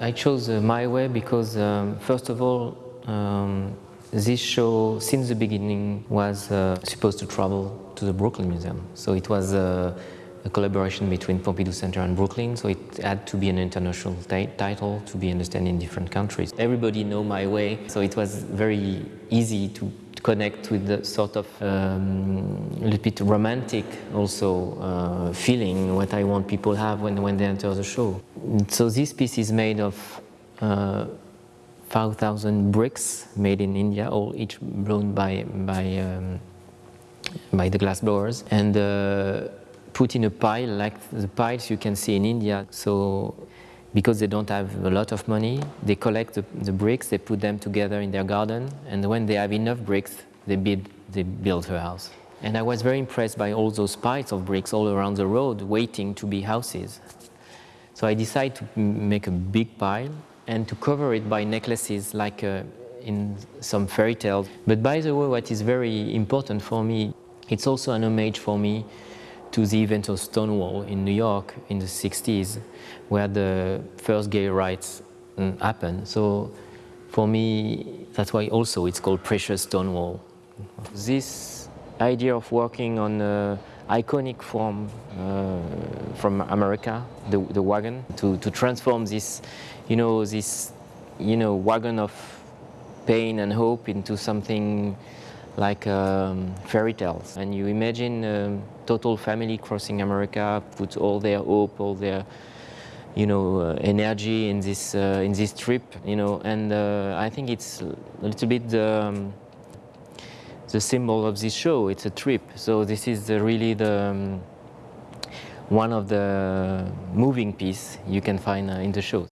I chose uh, My Way because, um, first of all, um, this show, since the beginning, was uh, supposed to travel to the Brooklyn Museum. So it was uh, a collaboration between Pompidou Center and Brooklyn, so it had to be an international title to be understood in different countries. Everybody know My Way, so it was very easy to connect with the sort of um, a little bit romantic also uh, feeling what I want people have when, when they enter the show. So this piece is made of uh, 5,000 bricks made in India, all each blown by, by, um, by the glass blowers and uh, put in a pile like the piles you can see in India. So because they don't have a lot of money, they collect the, the, bricks, they put them together in their garden, and when they have enough bricks, they build, they build her house. And I was very impressed by all those piles of bricks all around the road waiting to be houses. So I decided to make a big pile and to cover it by necklaces like uh, in some fairy tales. But by the way, what is very important for me, it's also an homage for me to the event of Stonewall in New York in the 60s, where the first gay rights mm, happened. So for me, that's why also it's called Precious Stonewall. This idea of working on an iconic form uh, from America, the, the wagon, to, to transform this, you know, this, you know, wagon of pain and hope into something like um, fairy tales. And you imagine um, total family crossing America, put all their hope, all their you know, uh, energy in this uh, in this trip, you know, and uh, I think it's a little bit the, um, the symbol of this show. It's a trip, so this is really the um, one of the moving piece you can find uh, in the show.